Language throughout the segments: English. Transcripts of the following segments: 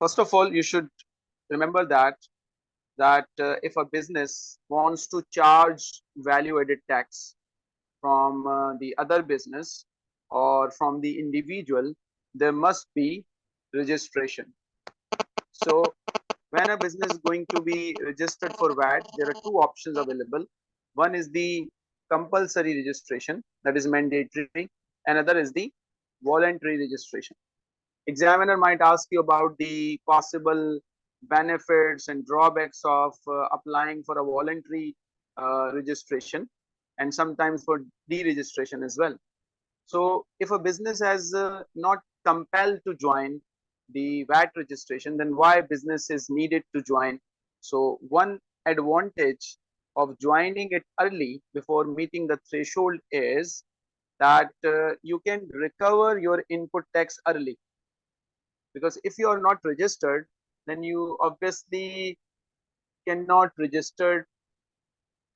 First of all, you should remember that that uh, if a business wants to charge value added tax from uh, the other business or from the individual, there must be registration. So when a business is going to be registered for VAT, there are two options available. One is the compulsory registration that is mandatory. Another is the voluntary registration. Examiner might ask you about the possible benefits and drawbacks of uh, applying for a voluntary uh, registration and sometimes for deregistration as well. So if a business has uh, not compelled to join the VAT registration, then why business is needed to join? So one advantage of joining it early before meeting the threshold is that uh, you can recover your input tax early because if you are not registered then you obviously cannot register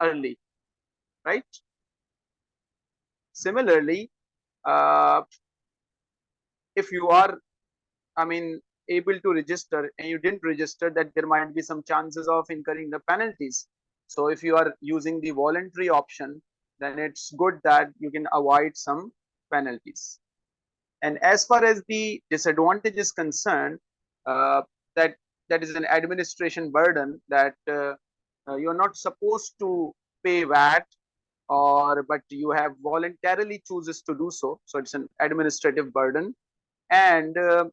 early right? Similarly uh, if you are i mean able to register and you didn't register that there might be some chances of incurring the penalties. So if you are using the voluntary option then it's good that you can avoid some penalties and as far as the disadvantage is concerned uh, that that is an administration burden that uh, uh, you're not supposed to pay VAT or but you have voluntarily chooses to do so. So it's an administrative burden. And uh,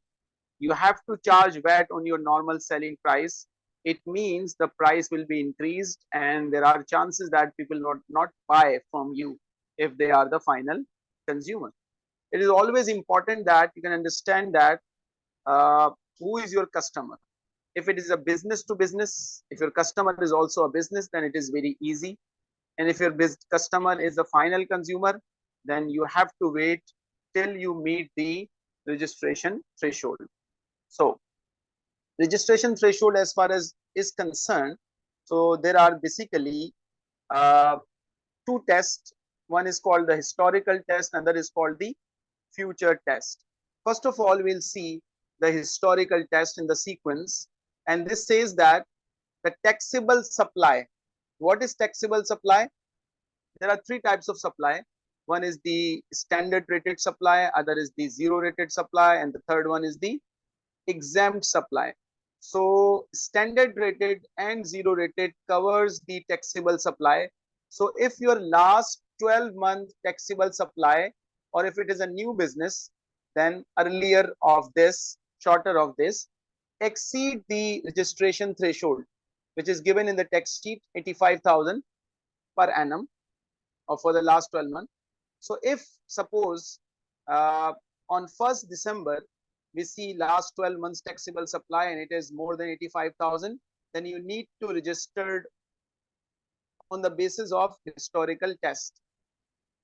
you have to charge VAT on your normal selling price. It means the price will be increased and there are chances that people not not buy from you if they are the final consumer it is always important that you can understand that uh, who is your customer. If it is a business to business if your customer is also a business then it is very easy. And if your customer is the final consumer then you have to wait till you meet the registration threshold. So registration threshold as far as is concerned so there are basically uh, two tests. One is called the historical test another is called the future test. First of all we'll see the historical test in the sequence. And this says that the taxable supply what is taxable supply? There are three types of supply. One is the standard rated supply other is the zero rated supply and the third one is the exempt supply. So standard rated and zero rated covers the taxable supply. So if your last 12 month taxable supply or if it is a new business then earlier of this shorter of this exceed the registration threshold which is given in the text sheet 85000 per annum or for the last 12 months. So if suppose uh, on 1st december we see last 12 months taxable supply and it is more than 85000 then you need to register on the basis of historical test.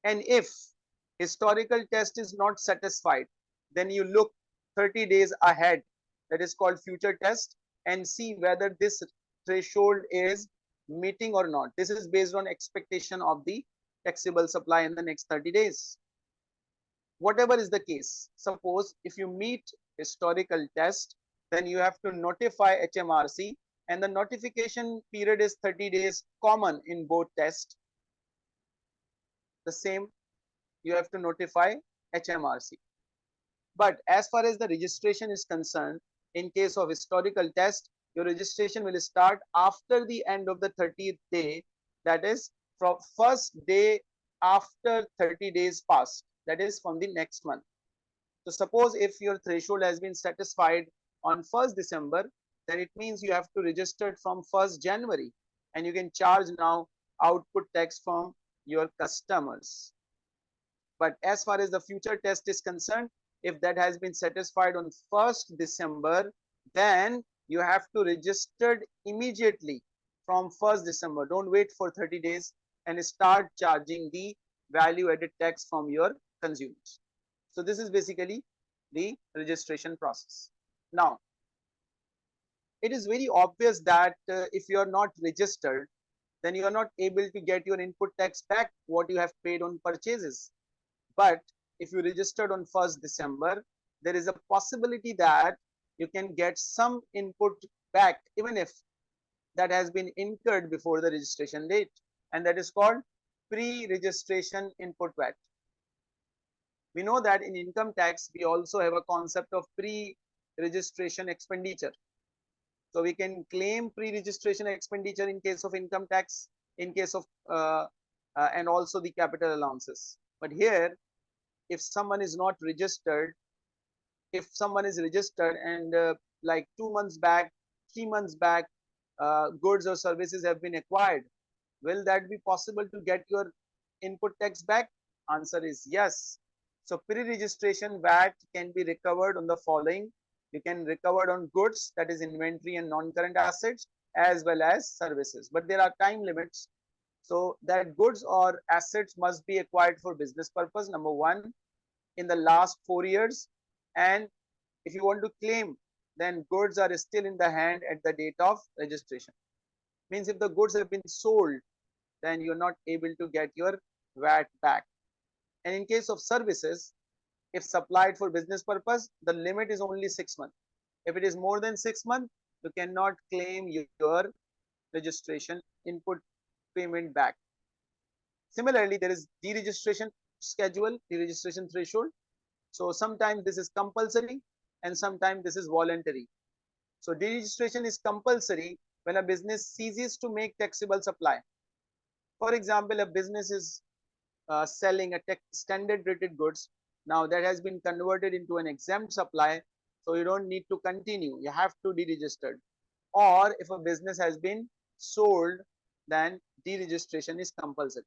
And if historical test is not satisfied then you look 30 days ahead that is called future test and see whether this threshold is meeting or not. This is based on expectation of the taxable supply in the next 30 days. Whatever is the case, suppose if you meet historical test, then you have to notify HMRC and the notification period is 30 days common in both tests. The same, you have to notify HMRC. But as far as the registration is concerned, in case of historical test, your registration will start after the end of the 30th day. That is from first day after 30 days past. That is from the next month. So suppose if your threshold has been satisfied on 1st December, then it means you have to register from 1st January and you can charge now output tax from your customers. But as far as the future test is concerned, if that has been satisfied on 1st December, then you have to register immediately from 1st December. Don't wait for 30 days and start charging the value added tax from your consumers. So this is basically the registration process. Now, it is very obvious that uh, if you are not registered, then you are not able to get your input tax back what you have paid on purchases. But if you registered on 1st December, there is a possibility that you can get some input back even if that has been incurred before the registration date and that is called pre-registration input VAT. We know that in income tax, we also have a concept of pre-registration expenditure. So we can claim pre-registration expenditure in case of income tax, in case of, uh, uh, and also the capital allowances. But here, if someone is not registered, if someone is registered and uh, like two months back, three months back, uh, goods or services have been acquired, will that be possible to get your input tax back? Answer is yes. So pre-registration VAT can be recovered on the following. You can recover on goods, that is inventory and non-current assets, as well as services. But there are time limits. So that goods or assets must be acquired for business purpose, number one, in the last four years. And if you want to claim, then goods are still in the hand at the date of registration. Means if the goods have been sold, then you're not able to get your VAT back. And in case of services, if supplied for business purpose, the limit is only six months. If it is more than six months, you cannot claim your registration input payment back. Similarly, there is deregistration schedule, deregistration threshold. So sometimes this is compulsory and sometimes this is voluntary. So deregistration is compulsory when a business ceases to make taxable supply. For example, a business is uh, selling a standard rated goods. Now that has been converted into an exempt supply. So you don't need to continue. You have to deregister. Or if a business has been sold, then deregistration is compulsory.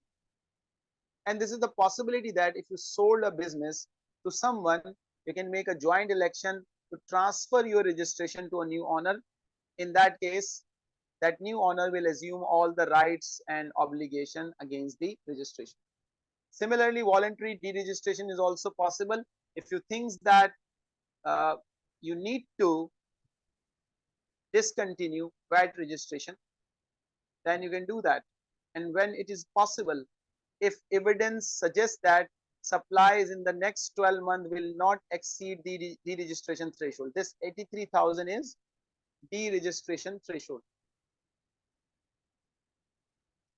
And this is the possibility that if you sold a business to someone, you can make a joint election to transfer your registration to a new owner. In that case, that new owner will assume all the rights and obligation against the registration. Similarly, voluntary deregistration is also possible. If you think that uh, you need to discontinue VAT registration, then you can do that. And when it is possible, if evidence suggests that supplies in the next 12 months will not exceed the deregistration threshold. This 83,000 is deregistration threshold.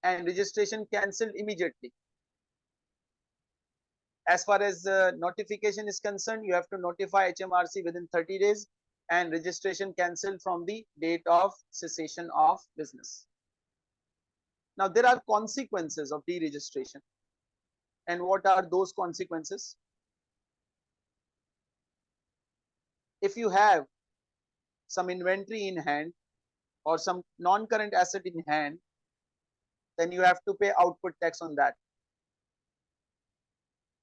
And registration cancelled immediately as far as uh, notification is concerned, you have to notify HMRC within 30 days and registration cancelled from the date of cessation of business. Now, there are consequences of deregistration. And what are those consequences? If you have some inventory in hand or some non-current asset in hand, then you have to pay output tax on that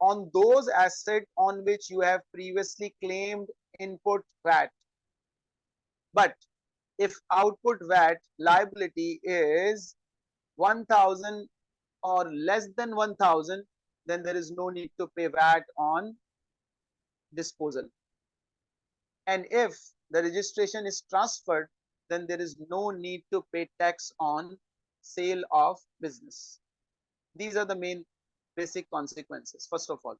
on those assets on which you have previously claimed input VAT. But if output VAT liability is 1000 or less than 1000, then there is no need to pay VAT on disposal. And if the registration is transferred, then there is no need to pay tax on sale of business. These are the main basic consequences, first of all.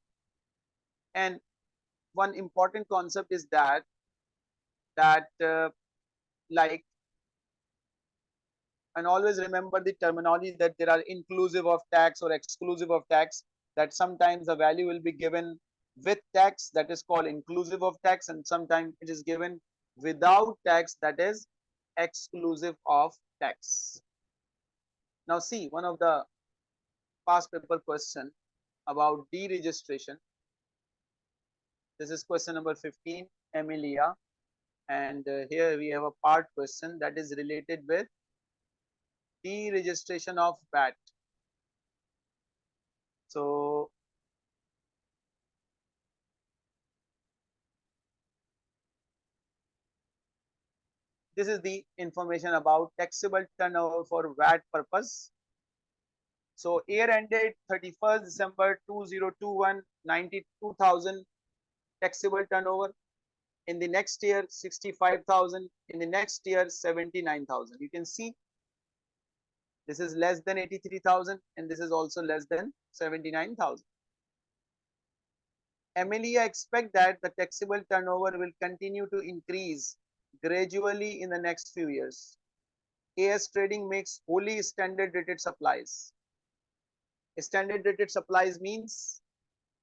And one important concept is that, that uh, like, and always remember the terminology that there are inclusive of tax or exclusive of tax, that sometimes the value will be given with tax, that is called inclusive of tax, and sometimes it is given without tax, that is exclusive of tax. Now see, one of the past paper question about deregistration. This is question number 15, Emilia. And uh, here we have a part question that is related with deregistration of VAT. So this is the information about taxable turnover for VAT purpose so year ended 31st December 2021, 92,000 taxable turnover. In the next year, 65,000. In the next year, 79,000. You can see this is less than 83,000 and this is also less than 79,000. Amelia expect that the taxable turnover will continue to increase gradually in the next few years. AS Trading makes wholly standard rated supplies. Standard rated supplies means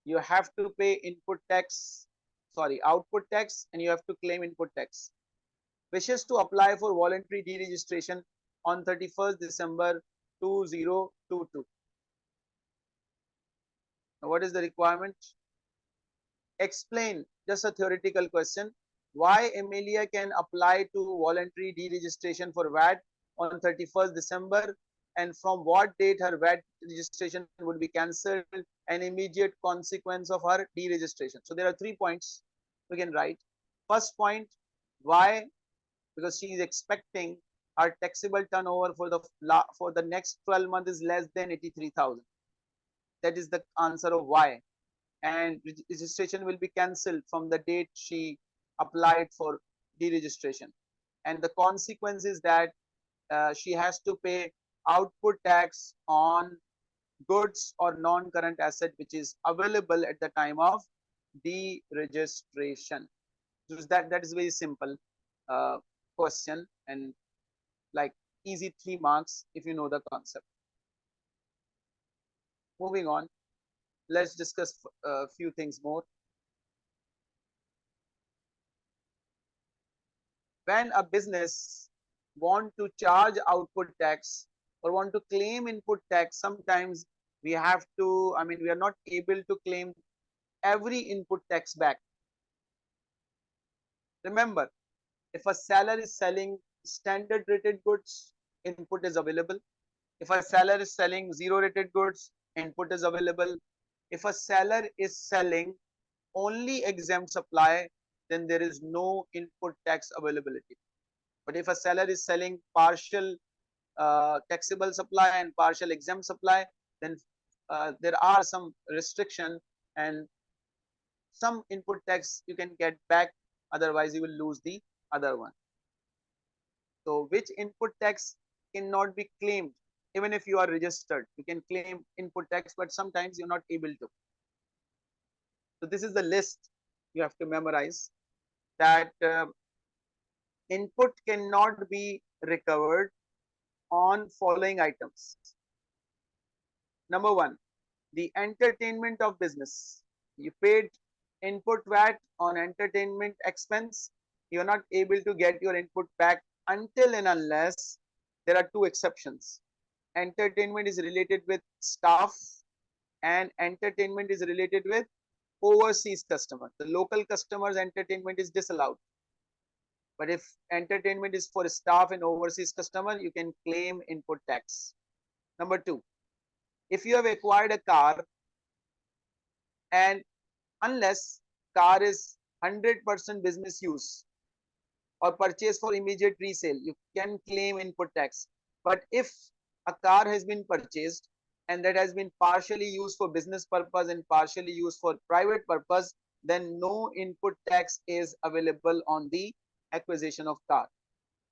you have to pay input tax, sorry, output tax and you have to claim input tax. Wishes to apply for voluntary deregistration on 31st December 2022. Now, what is the requirement? Explain, just a theoretical question, why Amelia can apply to voluntary deregistration for VAT on 31st December and from what date her VAT registration would be cancelled an immediate consequence of her deregistration. So there are three points we can write. First point, why? Because she is expecting her taxable turnover for the for the next 12 months is less than 83,000. That is the answer of why. And registration will be cancelled from the date she applied for deregistration. And the consequence is that uh, she has to pay output tax on goods or non-current asset which is available at the time of deregistration. So that that is very simple uh, question and like easy three marks if you know the concept. Moving on, let's discuss a uh, few things more. When a business want to charge output tax or want to claim input tax, sometimes we have to, I mean, we are not able to claim every input tax back. Remember, if a seller is selling standard rated goods, input is available. If a seller is selling zero rated goods, input is available. If a seller is selling only exempt supply, then there is no input tax availability. But if a seller is selling partial uh, taxable supply and partial exempt supply, then uh, there are some restriction and some input tax you can get back, otherwise you will lose the other one. So which input tax cannot be claimed even if you are registered? You can claim input tax, but sometimes you're not able to. So this is the list you have to memorize that uh, input cannot be recovered on following items. Number one, the entertainment of business. You paid input VAT on entertainment expense. You're not able to get your input back until and unless there are two exceptions. Entertainment is related with staff and entertainment is related with overseas customer. The local customers entertainment is disallowed. But if entertainment is for staff and overseas customer, you can claim input tax. Number two, if you have acquired a car and unless car is 100% business use or purchase for immediate resale, you can claim input tax. But if a car has been purchased and that has been partially used for business purpose and partially used for private purpose, then no input tax is available on the acquisition of car.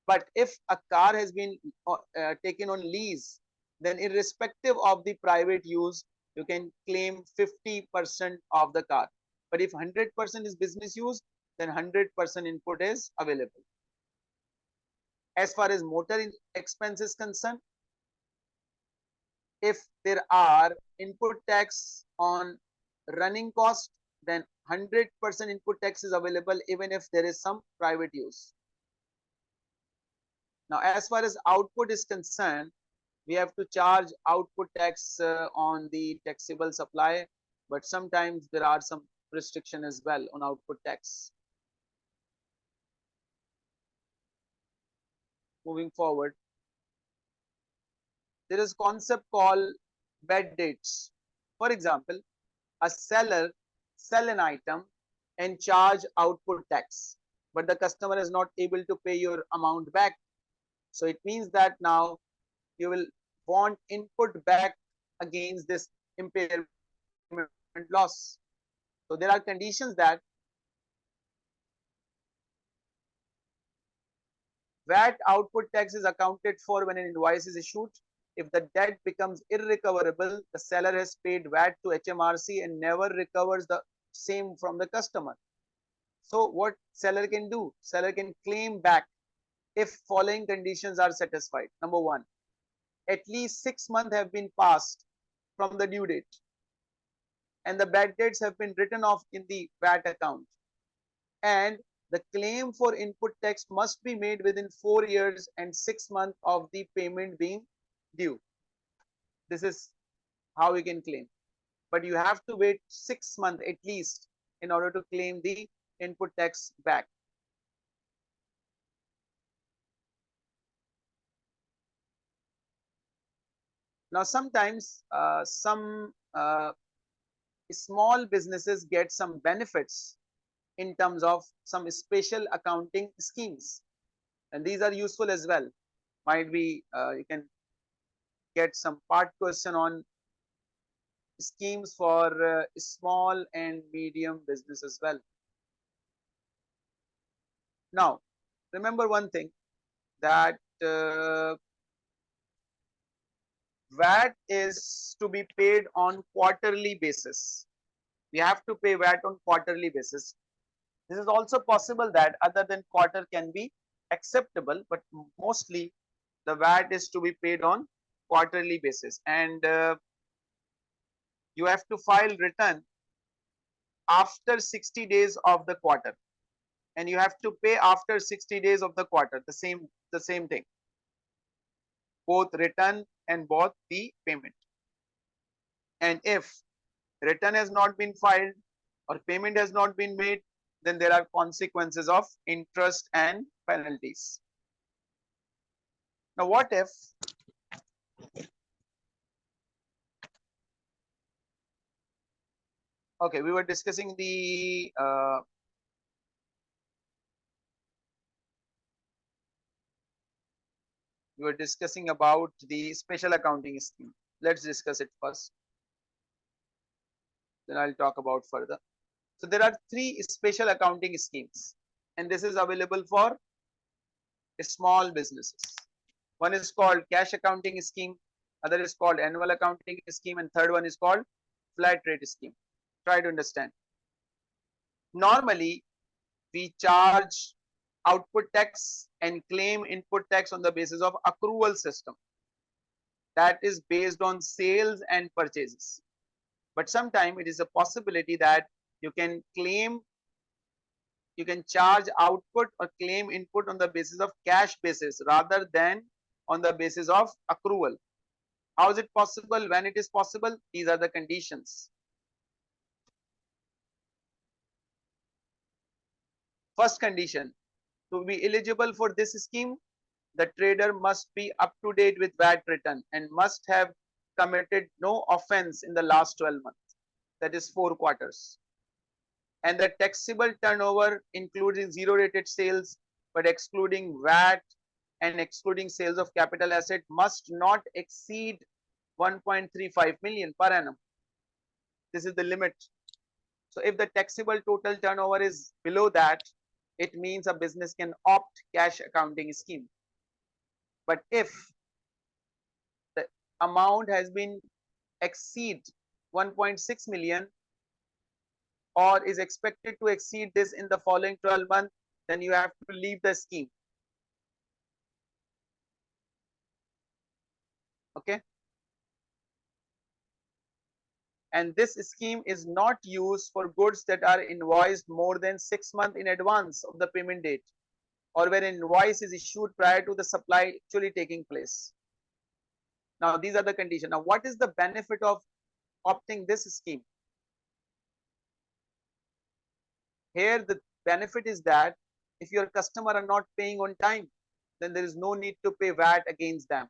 But if a car has been uh, uh, taken on lease, then irrespective of the private use, you can claim 50% of the car. But if 100% is business use, then 100% input is available. As far as motor expense is concerned, if there are input tax on running cost, then 100% input tax is available even if there is some private use. Now, as far as output is concerned, we have to charge output tax uh, on the taxable supply, but sometimes there are some restriction as well on output tax. Moving forward, there is a concept called bad debts. For example, a seller sell an item and charge output tax but the customer is not able to pay your amount back so it means that now you will want input back against this impairment loss so there are conditions that VAT output tax is accounted for when an invoice is issued if the debt becomes irrecoverable, the seller has paid VAT to HMRC and never recovers the same from the customer. So what seller can do? Seller can claim back if following conditions are satisfied. Number one, at least six months have been passed from the due date and the bad debts have been written off in the VAT account and the claim for input tax must be made within four years and six months of the payment being due. This is how you can claim. But you have to wait six months at least in order to claim the input tax back. Now, sometimes uh, some uh, small businesses get some benefits in terms of some special accounting schemes and these are useful as well might be uh, you can get some part question on schemes for uh, small and medium business as well now remember one thing that uh, VAT is to be paid on quarterly basis. We have to pay VAT on quarterly basis. This is also possible that other than quarter can be acceptable, but mostly the VAT is to be paid on quarterly basis. And uh, you have to file return after 60 days of the quarter and you have to pay after 60 days of the quarter the same the same thing both return and both the payment. And if return has not been filed or payment has not been made, then there are consequences of interest and penalties. Now, what if okay, we were discussing the uh, we were discussing about the special accounting scheme. Let's discuss it first. Then I'll talk about further. So there are three special accounting schemes and this is available for small businesses. One is called cash accounting scheme, other is called annual accounting scheme and third one is called flat rate scheme. Try to understand. Normally, we charge output tax and claim input tax on the basis of accrual system that is based on sales and purchases but sometimes it is a possibility that you can claim you can charge output or claim input on the basis of cash basis rather than on the basis of accrual. How is it possible? When it is possible? These are the conditions. First condition to be eligible for this scheme, the trader must be up to date with VAT return and must have committed no offense in the last 12 months, that is four quarters. And the taxable turnover including zero rated sales, but excluding VAT and excluding sales of capital asset must not exceed 1.35 million per annum. This is the limit. So if the taxable total turnover is below that, it means a business can opt cash accounting scheme. But if the amount has been exceed 1.6 million or is expected to exceed this in the following 12 months, then you have to leave the scheme. Okay and this scheme is not used for goods that are invoiced more than six months in advance of the payment date or where invoice is issued prior to the supply actually taking place. Now, these are the conditions. Now, what is the benefit of opting this scheme? Here, the benefit is that if your customer are not paying on time, then there is no need to pay VAT against them.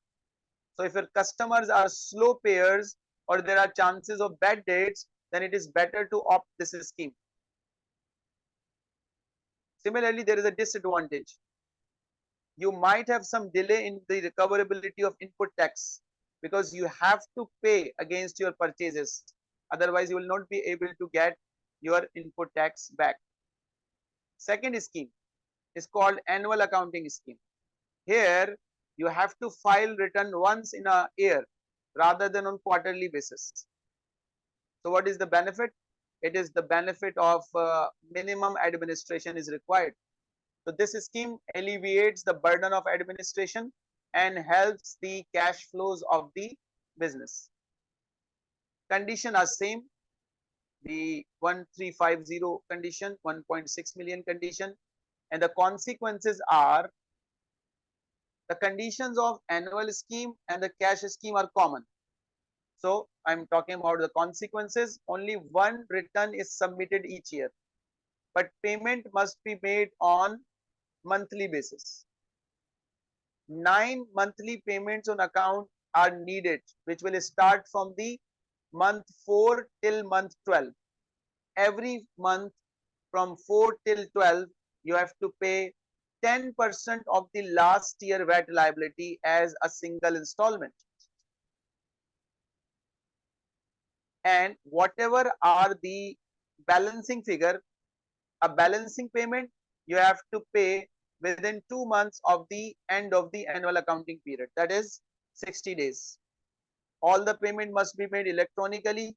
So, if your customers are slow payers, or there are chances of bad debts, then it is better to opt this scheme. Similarly, there is a disadvantage. You might have some delay in the recoverability of input tax because you have to pay against your purchases. Otherwise, you will not be able to get your input tax back. Second scheme is called annual accounting scheme. Here, you have to file return once in a year rather than on quarterly basis. So what is the benefit? it is the benefit of uh, minimum administration is required. So this scheme alleviates the burden of administration and helps the cash flows of the business. Condition are same. The 1350 condition, 1.6 million condition and the consequences are the conditions of annual scheme and the cash scheme are common. So I'm talking about the consequences. Only one return is submitted each year, but payment must be made on monthly basis. Nine monthly payments on account are needed, which will start from the month 4 till month 12. Every month from 4 till 12, you have to pay 10% of the last year VAT liability as a single installment. And whatever are the balancing figure, a balancing payment you have to pay within two months of the end of the annual accounting period. That is 60 days. All the payment must be made electronically.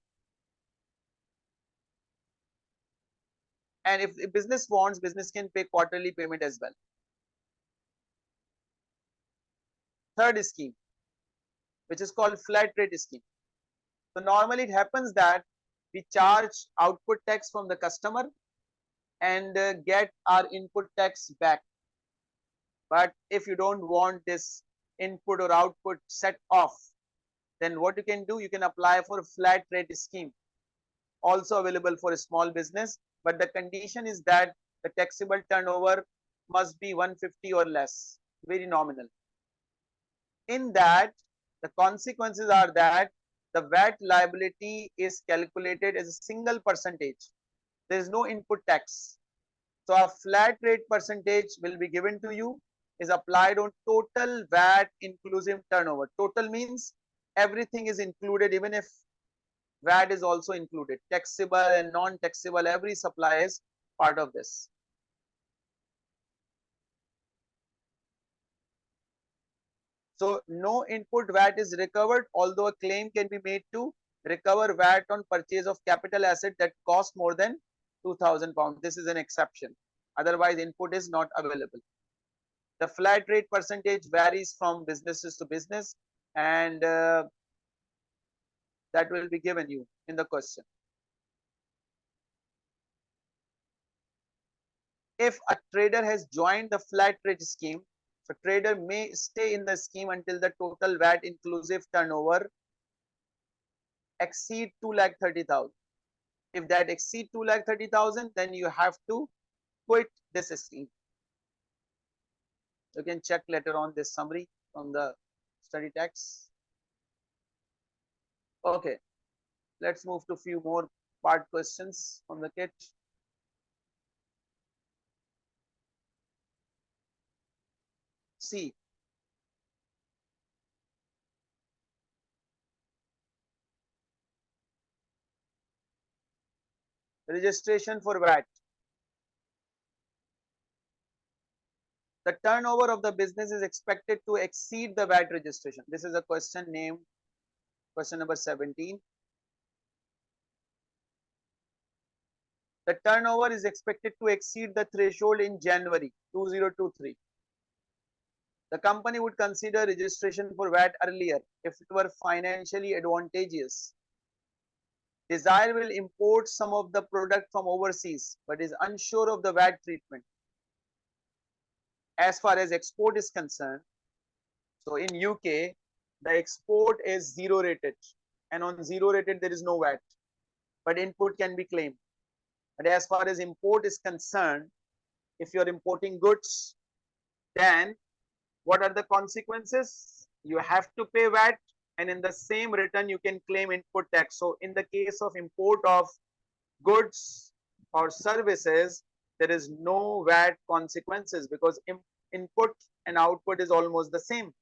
And if the business wants, business can pay quarterly payment as well. third scheme, which is called flat rate scheme. So normally it happens that we charge output tax from the customer and uh, get our input tax back. But if you don't want this input or output set off, then what you can do, you can apply for a flat rate scheme. Also available for a small business, but the condition is that the taxable turnover must be 150 or less, very nominal in that the consequences are that the VAT liability is calculated as a single percentage. There is no input tax. So a flat rate percentage will be given to you is applied on total VAT inclusive turnover. Total means everything is included even if VAT is also included. Taxable and non-taxable, every supply is part of this. So no input VAT is recovered, although a claim can be made to recover VAT on purchase of capital asset that cost more than 2000 pounds. This is an exception. Otherwise, input is not available. The flat rate percentage varies from businesses to business and uh, that will be given you in the question. If a trader has joined the flat rate scheme, so trader may stay in the scheme until the total VAT inclusive turnover exceed 2 lakh 30,000. If that exceed 2 lakh 30,000, then you have to quit this scheme. You can check later on this summary from the study text. Okay, let's move to few more part questions from the kit. see registration for VAT. The turnover of the business is expected to exceed the VAT registration. This is a question named question number 17. The turnover is expected to exceed the threshold in January 2023 the company would consider registration for VAT earlier if it were financially advantageous. Desire will import some of the product from overseas but is unsure of the VAT treatment. As far as export is concerned, so in UK, the export is zero rated and on zero rated there is no VAT, but input can be claimed. But as far as import is concerned, if you're importing goods, then what are the consequences? You have to pay VAT and in the same return you can claim input tax. So in the case of import of goods or services, there is no VAT consequences because input and output is almost the same.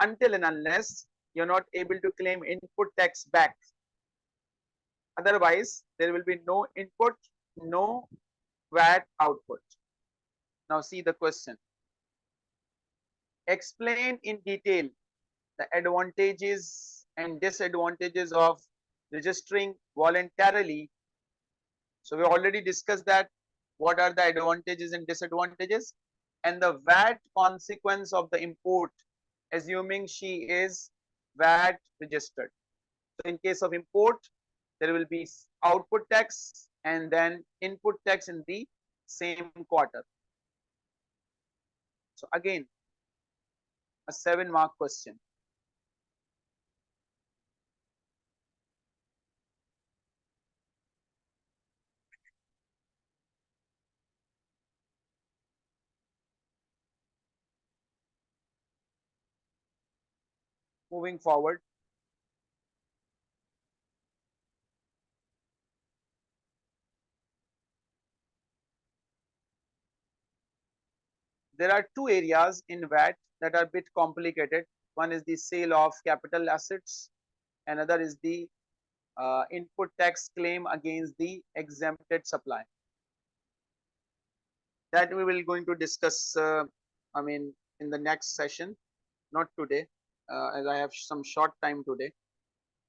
Until and unless you're not able to claim input tax back. Otherwise, there will be no input, no VAT output. Now see the question explain in detail the advantages and disadvantages of registering voluntarily So we already discussed that what are the advantages and disadvantages and the VAT consequence of the import assuming she is VAT registered. So in case of import, there will be output tax and then input tax in the same quarter. So again, a seven mark question. Moving forward, there are two areas in VAT that are a bit complicated. One is the sale of capital assets, another is the uh, input tax claim against the exempted supply. That we will going to discuss, uh, I mean, in the next session, not today, uh, as I have some short time today.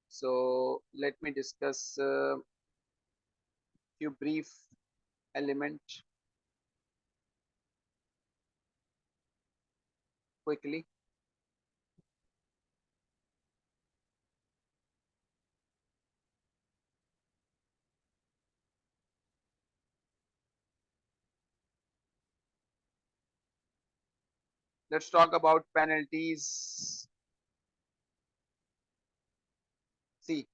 So let me discuss a uh, few brief element quickly. Let's talk about penalties. See,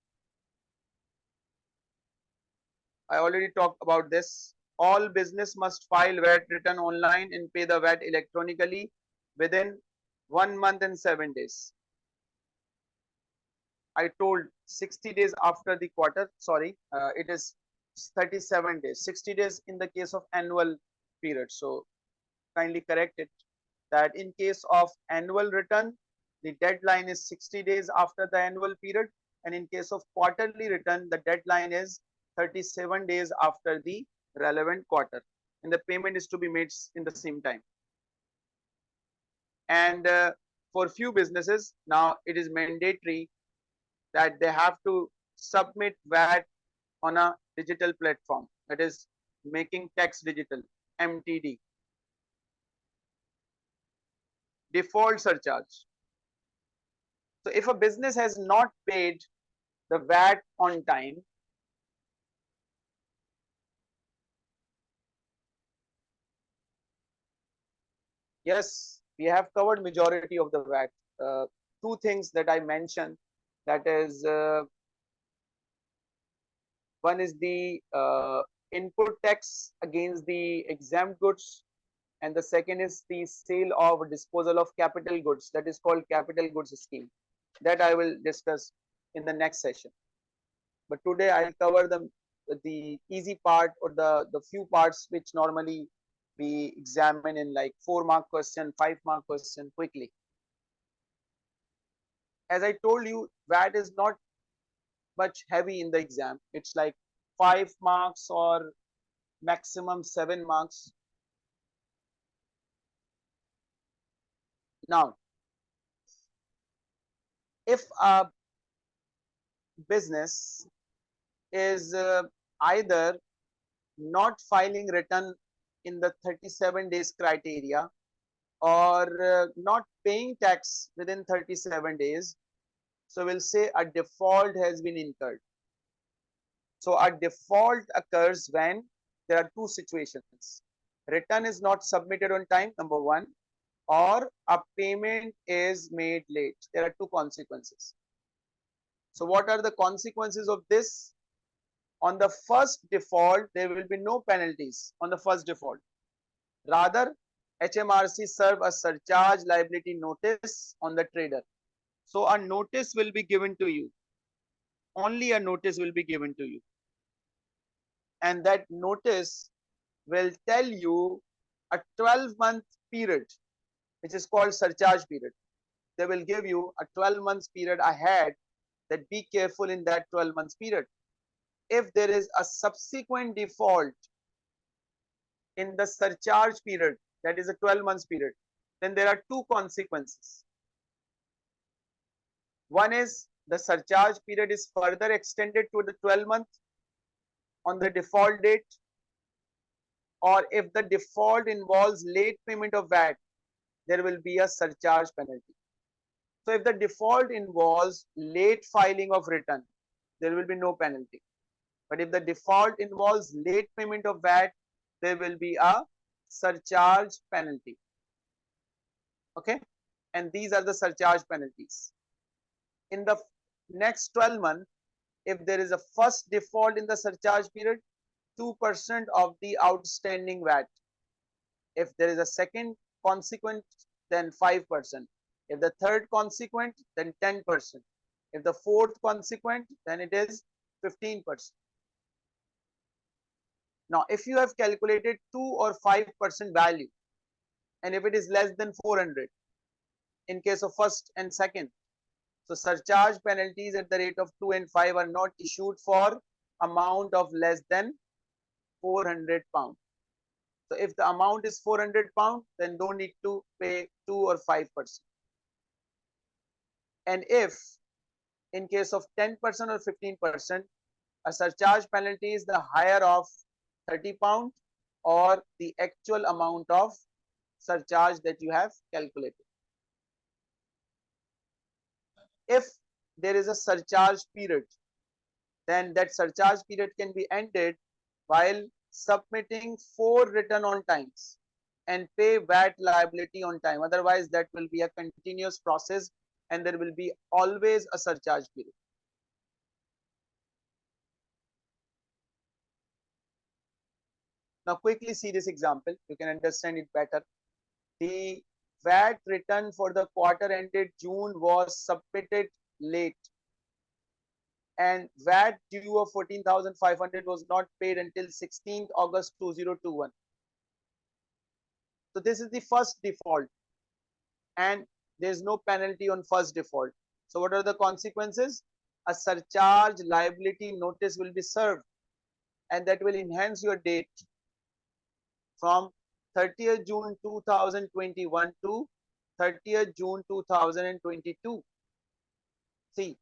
I already talked about this. All business must file VAT return online and pay the VAT electronically within one month and seven days. I told 60 days after the quarter, sorry, uh, it is 37 days, 60 days in the case of annual period. So kindly correct it that in case of annual return, the deadline is 60 days after the annual period. And in case of quarterly return, the deadline is 37 days after the relevant quarter. And the payment is to be made in the same time and uh, for few businesses now it is mandatory that they have to submit VAT on a digital platform that is making tax digital MTD default surcharge so if a business has not paid the VAT on time yes we have covered majority of the VAT. Uh, two things that I mentioned, that is, uh, one is the uh, input tax against the exempt goods, and the second is the sale of disposal of capital goods, that is called capital goods scheme. That I will discuss in the next session. But today I'll cover the the easy part or the the few parts which normally we examined in like four mark question, five mark question quickly. As I told you, VAT is not much heavy in the exam. It's like five marks or maximum seven marks. Now, if a business is uh, either not filing return in the 37 days criteria or uh, not paying tax within 37 days. So we'll say a default has been incurred. So a default occurs when there are two situations. Return is not submitted on time, number one, or a payment is made late. There are two consequences. So what are the consequences of this? On the first default, there will be no penalties on the first default. Rather, HMRC serve a surcharge liability notice on the trader. So a notice will be given to you. Only a notice will be given to you. And that notice will tell you a 12 month period, which is called surcharge period. They will give you a 12 months period ahead that be careful in that 12 months period if there is a subsequent default in the surcharge period, that is a 12 months period, then there are two consequences. One is the surcharge period is further extended to the 12 month. on the default date or if the default involves late payment of VAT, there will be a surcharge penalty. So if the default involves late filing of return, there will be no penalty. But if the default involves late payment of VAT, there will be a surcharge penalty. Okay, and these are the surcharge penalties. In the next 12 months, if there is a first default in the surcharge period, 2% of the outstanding VAT. If there is a second consequent, then 5%. If the third consequent, then 10%. If the fourth consequent, then it is 15%. Now, if you have calculated 2 or 5% value, and if it is less than 400, in case of first and second, so surcharge penalties at the rate of 2 and 5 are not issued for amount of less than 400 pound. So if the amount is 400 pound, then don't need to pay 2 or 5%. And if in case of 10% or 15%, a surcharge penalty is the higher of 30 pound or the actual amount of surcharge that you have calculated. If there is a surcharge period, then that surcharge period can be ended while submitting four return on times and pay VAT liability on time. Otherwise, that will be a continuous process and there will be always a surcharge period. Now quickly see this example, you can understand it better. The VAT return for the quarter ended June was submitted late and VAT due of 14,500 was not paid until 16th August 2021. So this is the first default and there's no penalty on first default. So what are the consequences? A surcharge liability notice will be served and that will enhance your date from 30th June 2021 to 30th June 2022. See,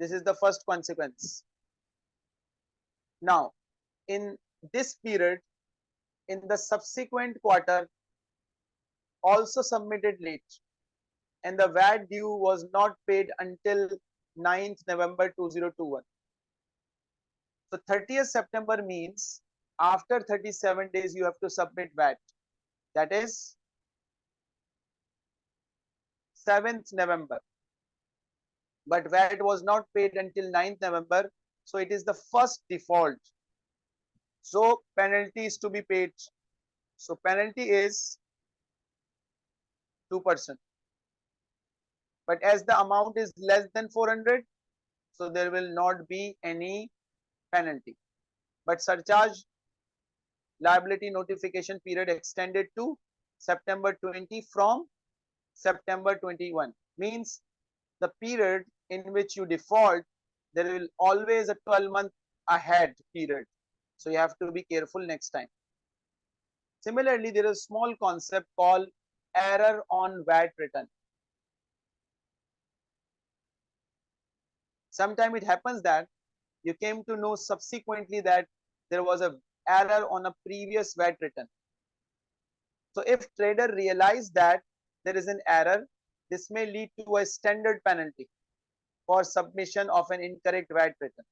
This is the first consequence. Now, in this period, in the subsequent quarter, also submitted late and the VAT due was not paid until 9th November 2021. So 30th September means after 37 days you have to submit VAT. That is 7th November but VAT was not paid until 9th November. So it is the first default. So penalty is to be paid. So penalty is 2%. But as the amount is less than 400, so there will not be any penalty. But surcharge liability notification period extended to September 20 from September 21 means the period in which you default, there will always a 12 month ahead period. So you have to be careful next time. Similarly, there is a small concept called error on VAT return. Sometimes it happens that you came to know subsequently that there was a error on a previous VAT return. So if trader realized that there is an error this may lead to a standard penalty for submission of an incorrect VAT return.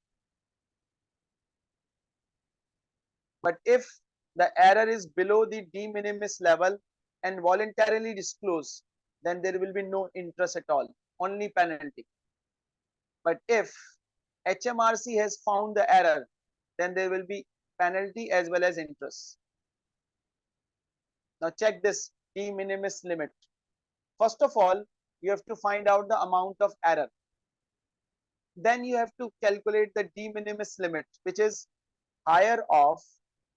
But if the error is below the de minimis level and voluntarily disclosed, then there will be no interest at all, only penalty. But if HMRC has found the error, then there will be penalty as well as interest. Now check this de minimis limit. First of all, you have to find out the amount of error. Then you have to calculate the de minimis limit, which is higher of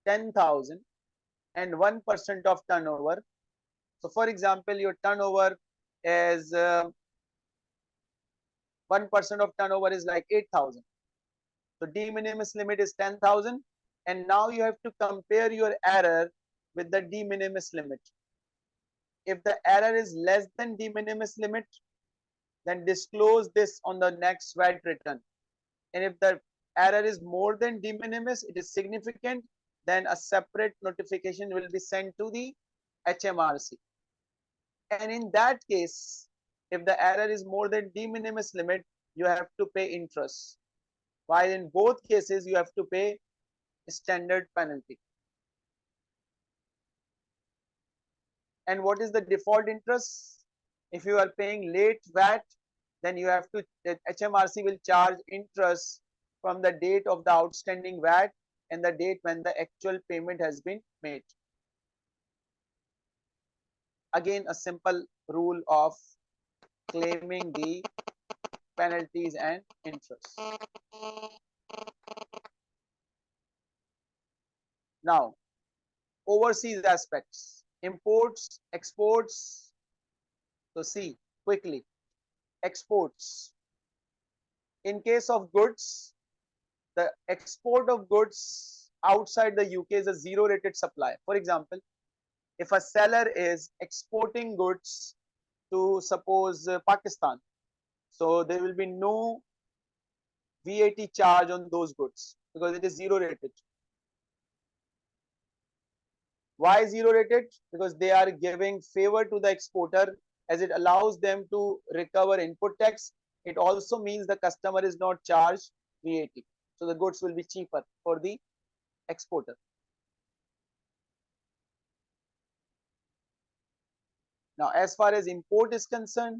10,000 and 1% of turnover. So for example, your turnover is uh, 1% uh, of turnover is like 8,000. So de minimis limit is 10,000 and now you have to compare your error with the de minimis limit if the error is less than de minimis limit, then disclose this on the next VAT return. and if the error is more than de minimis, it is significant, then a separate notification will be sent to the HMRC. And in that case, if the error is more than de minimis limit, you have to pay interest. While in both cases, you have to pay standard penalty. And what is the default interest? If you are paying late VAT, then you have to, HMRC will charge interest from the date of the outstanding VAT and the date when the actual payment has been made. Again, a simple rule of claiming the penalties and interest. Now, overseas aspects, imports, exports. So see quickly, exports. In case of goods, the export of goods outside the UK is a zero rated supply. For example, if a seller is exporting goods to suppose uh, Pakistan, so there will be no VAT charge on those goods because it is zero rated. Why zero rated? Because they are giving favor to the exporter as it allows them to recover input tax. It also means the customer is not charged VAT. So the goods will be cheaper for the exporter. Now, as far as import is concerned,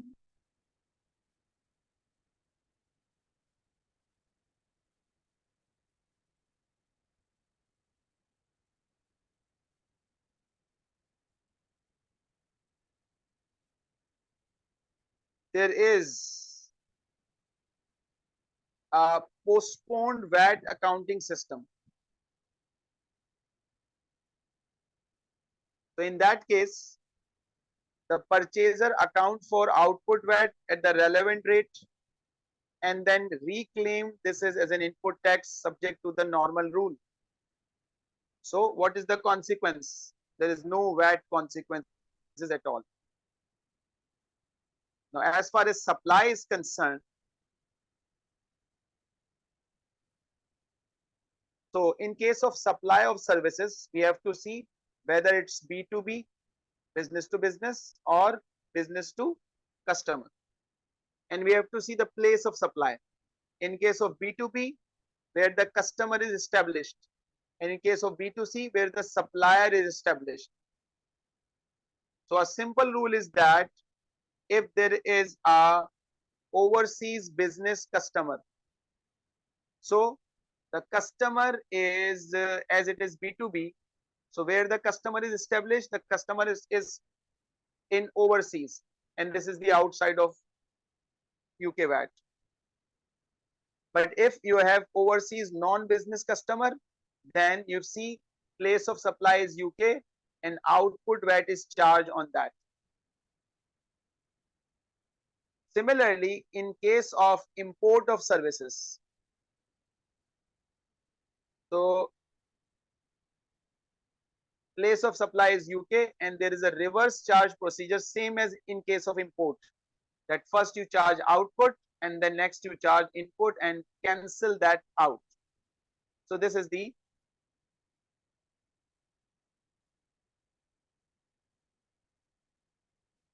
there is a postponed VAT accounting system. So in that case, the purchaser account for output VAT at the relevant rate and then reclaim this is as an input tax subject to the normal rule. So what is the consequence? There is no VAT consequences at all. Now, as far as supply is concerned, so in case of supply of services, we have to see whether it's B2B, business to business or business to customer. And we have to see the place of supply. In case of B2B, where the customer is established. And in case of B2C, where the supplier is established. So a simple rule is that if there is a overseas business customer. So the customer is uh, as it is B2B. So where the customer is established, the customer is, is in overseas and this is the outside of UK VAT. But if you have overseas non-business customer, then you see place of supply is UK and output VAT is charged on that. Similarly, in case of import of services, so place of supply is UK and there is a reverse charge procedure same as in case of import that first you charge output and then next you charge input and cancel that out. So this is the